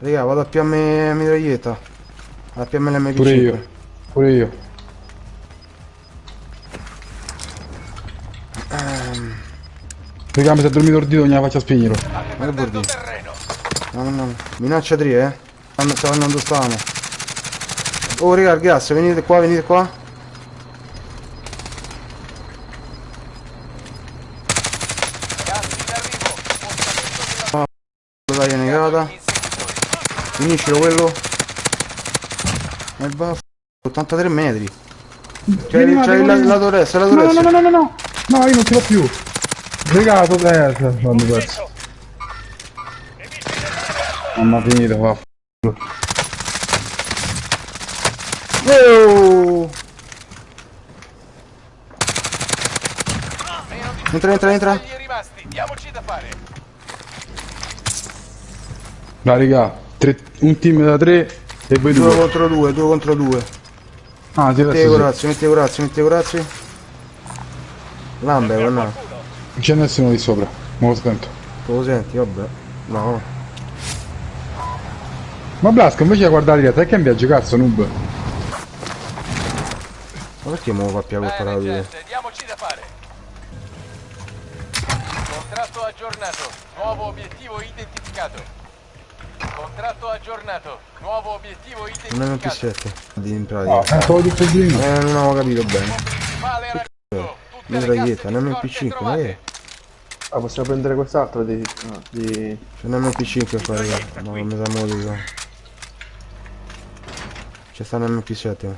Raga, vado a PM mitraglietta. A PM l'MP5. Pure io. Pure io. Raga, mi si è dormito ordito, non la faccia spegnere. Ma che terreno. No, no, no. Minaccia 3, eh. Stanno- Stavo andando stavamo. Oh, raga, il gas, venite qua, venite qua. Gas in arrivo. Dai, negata. Finiscilo quello. E va. 83 metri. C'è il, ma c'è il lato destro, il No, lato no, no, no, no, no. No, io non ce l'ho più. Regato, eh, quando perso. Mamma finita, va. Oh! Entra, entra, entra. Diamoci da fare. Va, raga, tre- un team da tre e voi 2 due. contro 2, 2 contro 2. Ah, sì, Metti corazzi, metti corazzi, metti corazzi. Lambe, no. Non c'è nessuno di sopra. Me lo sento. Tu lo senti, vabbè. No. Ma Blasco invece di guardare la te che viaggio cazzo noob. Ma perché mo fa più colpa la gente, diamoci da fare. Contratto aggiornato. Nuovo obiettivo identificato. Contratto aggiornato. Nuovo obiettivo Non è un identificato. P7 di in pratica. è solo di prima. Eh, non avevo capito bene. Mitraglietta, un di scorte MP5, ma che? Ah, possiamo prendere quest'altro di... no, di... C'è un MP5 qua, raga. Ma non mi sa mo di qua. C'è sta un MP7.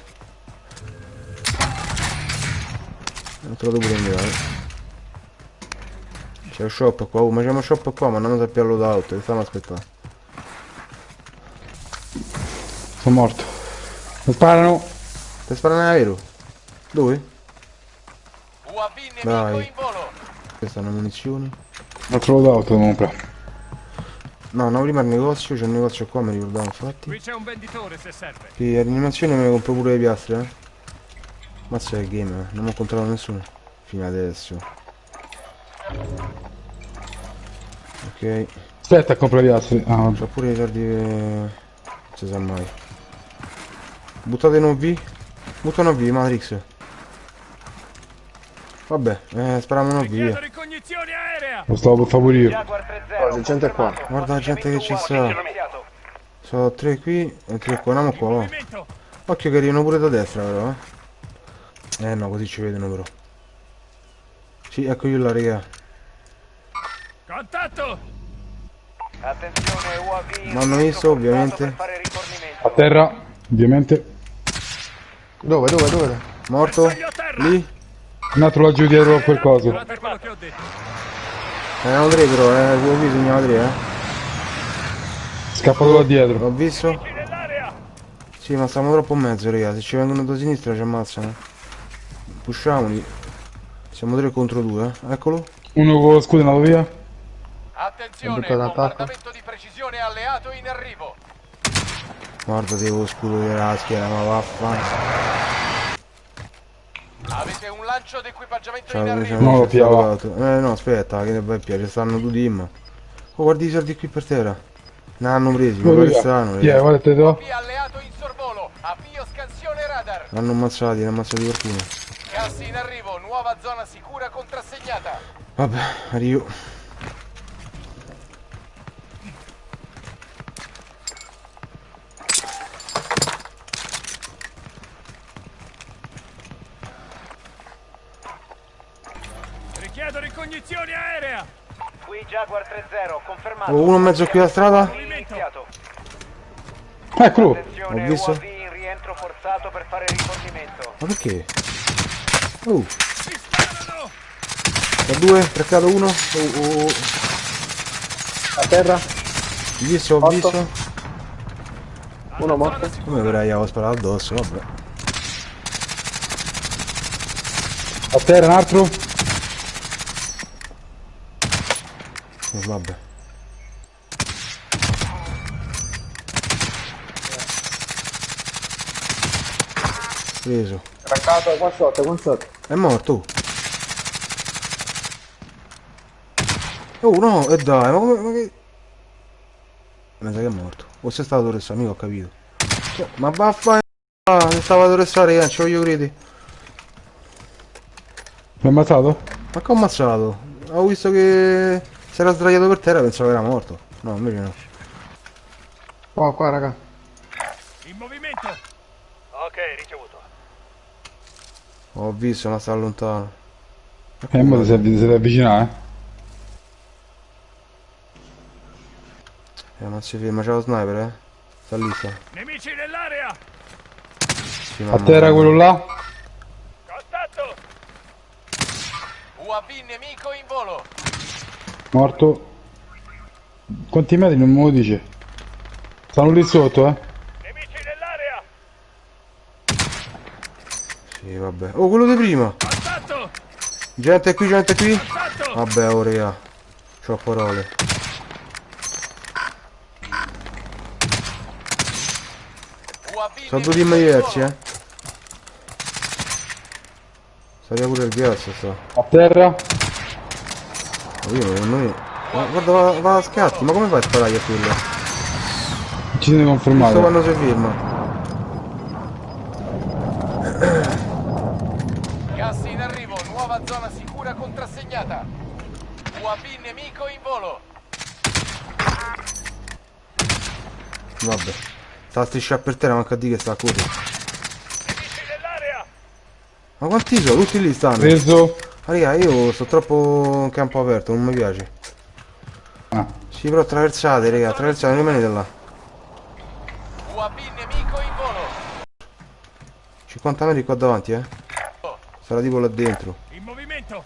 Non te lo devo prendere, eh. C'è un shop qua, oh, ma c'è uno shop qua, ma non sappiamo che stiamo aspettando. Sono morto. Mi sparano. Ti sparano aereo? Dove? UAV nemico Dai. in volo. Queste sono munizioni. Altro loadout devo comprare. No, no, prima il negozio, c'è un negozio qua, mi ricordavo infatti. Qui c'è un venditore se serve. Che animazione me ne compro pure le piastre, eh. Mazza che game, eh. non ho incontrato nessuno. Fino adesso. Ok. Aspetta a comprare gli altri. Ah. C'ho pure i che... Non si sa mai. Buttate in OV. Butta in OV, Matrix. Vabbè, eh, via. ricognizione aerea. Lo stavo per io. 3-0. Oh, c'è gente qua. Guarda la gente che ci sta. Sono tre qui e tre qua. Andiamo qua, va. Occhio che arrivano pure da destra però, eh. Eh no, così ci vedono però. Sì, ecco io la raga. Contatto. Attenzione UAV. M'hanno rientro visto, ovviamente. A terra, ovviamente. Dove, dove, dove? Morto? Lì? Un altro laggiù dietro a quel coso. Guardate quello che ho detto. Erano tre però, eh. L'ho visto, segnava tre, eh. Scappato da dietro. L'ho visto? Sì, ma stiamo troppo in mezzo, raga. Se ci vengono da sinistra ci ammazzano. Pusciamoli. Siamo tre contro due, eh. Eccolo. Uno con lo scudo è andato via. Attenzione, bombardamento di precisione alleato in arrivo. Guarda, devo scudo della schiena, ma vaffanculo. Avete un lancio d'equipaggiamento Ciao, in come arrivo. No, piava. l'altro. Eh no, aspetta, che ne vai piacere, stanno due team. Oh, guardi i soldi qui per terra. Ne hanno presi, ma pare strano, raga. Guarda te do. Alleato in sorvolo. Avvio scansione radar. L'hanno ammazzati, ne hanno ammazzati qualcuno. Gas in arrivo, nuova zona sicura contrassegnata. Vabbè, arrivo. Jaguar 3-0, confermato. Oh, uno in mezzo qui alla strada. Eccolo. Attenzione, Ho visto. UAV in rientro forzato per fare rifornimento. Ma perché? Oh, Mi sparano. da due, traccato uno. Oh, oh, oh. A terra? Ho visto, ho Otto. visto. Uno morto? Come per avevo sparato addosso, vabbè. A terra un altro. Oh, vabbè. Preso. Raccato, qua sotto, qua sotto. È morto. Oh no, e dai, ma come... Ma che... Mi sa che è morto. O sei stato Torres, amico, ho capito. Cioè, ma vaffa... Ah, mi stava a Torres, raga, ci voglio credi. Mi ha ammazzato? Ma che ho ammazzato? Ho visto che si era sdraiato per terra, pensavo che era morto. No, invece no. Qua, qua, raga. In movimento. Ok, ricevuto. Ho visto, ma sta lontano. Eh, mo ti sei ti sei avvicinato, eh. Eh, non si ferma, c'è lo sniper, eh. Sta lì, sta. Nemici nell'area. Sì, A terra mia. quello là? Contatto. UAV nemico in volo. Morto. Quanti metri non me lo dice? Stanno lì sotto, eh. Nemici nell'area. Sì, vabbè. Oh, quello di prima. Contatto. Gente qui, gente qui. Contatto. Vabbè, oh, raga. C'ho parole. Sono due volo. eh. Sarebbe pure il ghiaccio, sta. A terra? Io non... non- Ma guarda, va, va a scatti, ma come fai a sparare a quello? Ci siete Sto confermati. quando si ferma. Gas in arrivo, nuova zona sicura contrassegnata. UAV nemico in volo. Vabbè. Sta a strisciare per terra, manca a dire che sta a correre. Ma quanti sono? Tutti lì stanno. Preso. Ma raga, io sto troppo in campo aperto, non mi piace. Ah. Sì, però attraversate, raga, attraversate, non rimanete là. UAV nemico in volo. 50 metri qua davanti, eh. Sarà tipo là dentro. In movimento.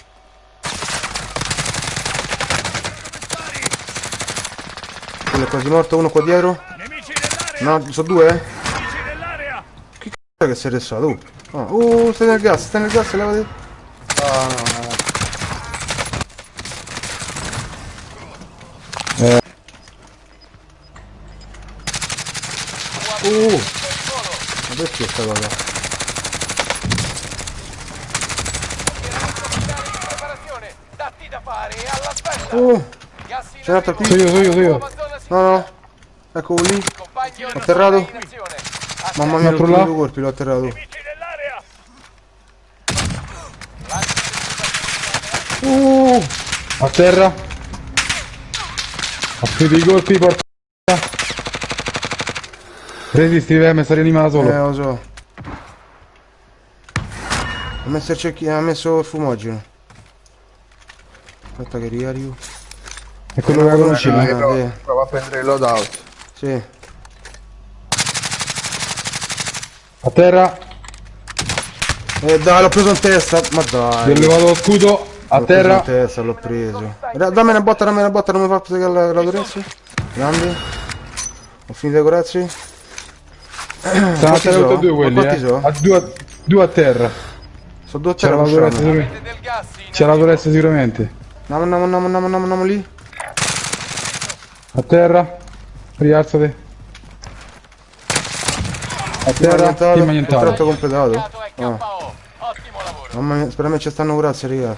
Quello è quasi morto, uno qua dietro. No, sono due, eh. Che c***o che sei restato? Oh, Ah, oh, stai nel gas, stai nel gas, levati. No, no, no. Oh, ma perché sta cosa? Militari in preparazione. Datti da fare e alla festa. Oh, Gas in c'è un altro arrivo. qui. Sono io, sono io, sono io. Nuova zona No, sicura. no. Eccolo lì. Compagni Atterrato. in azione. Mamma mia, Altro tutti là. due colpi, l'ho atterrato. Nemici nell'area. Oh, A terra. Ha finito i colpi, porca. Resisti, eh, mi sta rianimando eh, solo. lo so. Ha messo il cecchino, ha messo il fumogeno. Aspetta che riarrivo. È quello che la conosci, no? Eh, prova, sì. prova a prendere il loadout. Sì. A terra. Eh dai, l'ho preso in testa. Ma Gli ho dai. levato lo scudo. A terra. in testa, l'ho preso. Dammi una botta, dammi una botta, non mi fa piegare la, la Torezzi. Grande. Ho finito i corazzi. Stanno a Quanti terra sono? due quelli, eh. sono? A due, due a terra. Sono due a C'è terra la. Del gas in C'è la. Torres sicuramente. Andiamo, andiamo, andiamo, andiamo, andiamo, andiamo lì. A terra. Rialzate. A terra. Team annientato. Contratto completato. Dato è Ah. Ottimo lavoro. Mamma mia, spero me ci stanno corazzi, raga.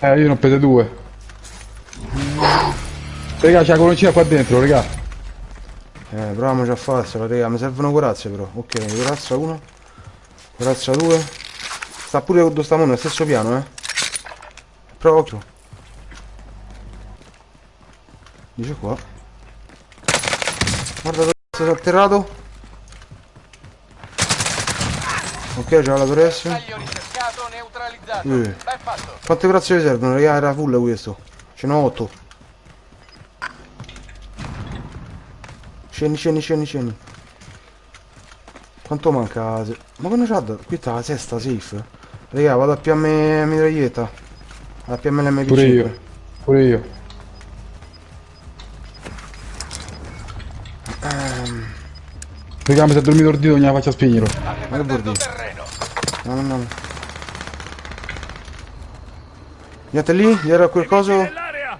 Eh, io ne ho prese due. Raga, c'è la coloncina qua dentro, raga. Eh, proviamoci a farsela, raga. Mi servono corazze però. Ok, corazza 1. Corazza 2. Sta pure con sta mano, stesso piano, eh. Prova occhio. Dice qua. Guarda dove si è atterrato. Ok, c'è la Torres. Neutralizzato. Eh. Ben fatto. Quante corazze vi servono, raga? Era full questo. Ce n'ho 8. Scendi, scendi, scendi, scendi. Quanto manca? se- Ma quando c'ha? Qui sta la sesta safe. Raga, vado a PM mitraglietta. A PM l'MP5. Pure io. Pure io. Raga, mi si è dormito il dito, non gliela faccia spegnere. State Ma che terreno. No, no, no. Niente lì? Dietro a quel coso? Nell'area.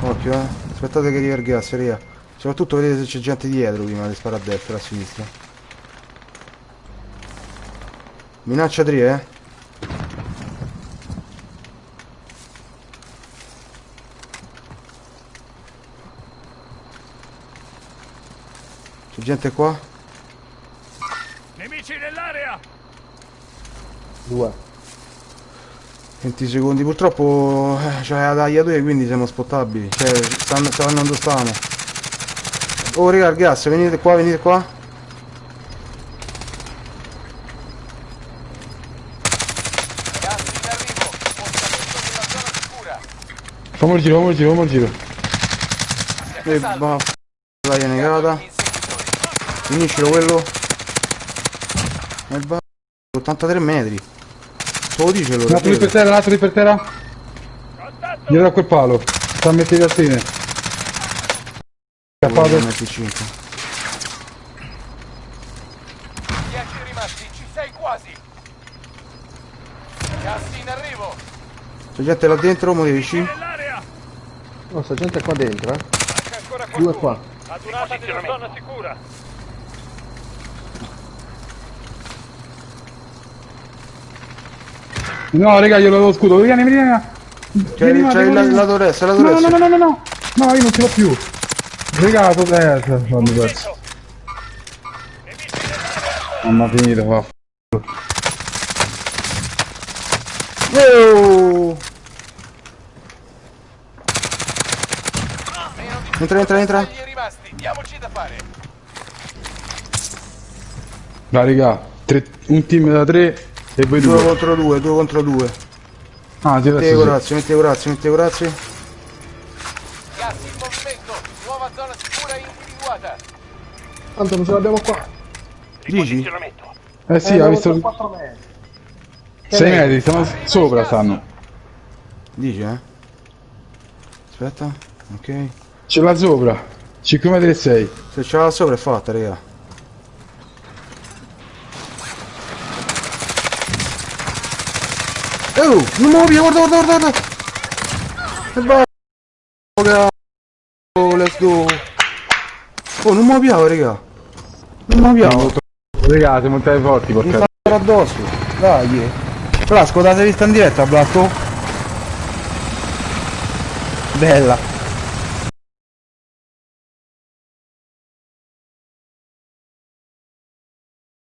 Occhio, eh. Aspettate che gas, raga. Soprattutto vedete se c'è gente dietro prima di sparare a destra e a sinistra. Minaccia 3, eh. Gente qua. Nemici nell'area! Due. 20 secondi. Purtroppo eh, c'è la tagliatura quindi siamo spottabili. Cioè, stanno, stanno dove stavano. Oh raga, il gas, venite qua, venite qua. Fammi il giro, fammi il giro, fammi il giro. E va. Taglia negata. Inseguitori. Finiscilo quello. Nel ba... 83 metri. Te lo dice Un allora. altro lì per terra, un altro lì per terra. Contatto! Dietro a quel palo. Sta a mettere le cartine. Scappato. 25. 10 rimasti, ci sei quasi. Gas in arrivo. C'è gente là dentro. Nell'area! No, sta gente qua dentro, eh. Due qua. Adunata nella zona sicura. No, raga, io l'avevo scudo. Vieni, vieni, vieni. C'è Vieni, c'è il lato destro, il lato No, no, destro. no, no, no, no. No, io non ce l'ho più. Raga, tu eh, quando perso. Nell'area! Mamma finita, va. Oh! Entra, entra, entra. Diamoci da fare. Va, raga. tre- un team da tre e voi Due due. contro due, due contro due. Ah, adesso sì. corazze, metti corazze, metti corazze. Gas in movimento. Nuova zona sicura individuata. Tanto non ce l'abbiamo qua. Dici? Eh sì, ha visto 4 metri. 6 metri, stiamo sopra stanno. Dici, eh? Aspetta. Ok. Ce l'ha sopra. 5 metri e 6. Se ce l'ha sopra è fatta, raga. Non via, guarda, guarda, guarda, guarda! E va! Oh, let's go! Oh, non muoviamo, raga! Non muoviamo! Raga, siamo montate forti, Mi porca. fa addosso! Dai! Blasco, la sei vista in diretta, Blasco? Bella!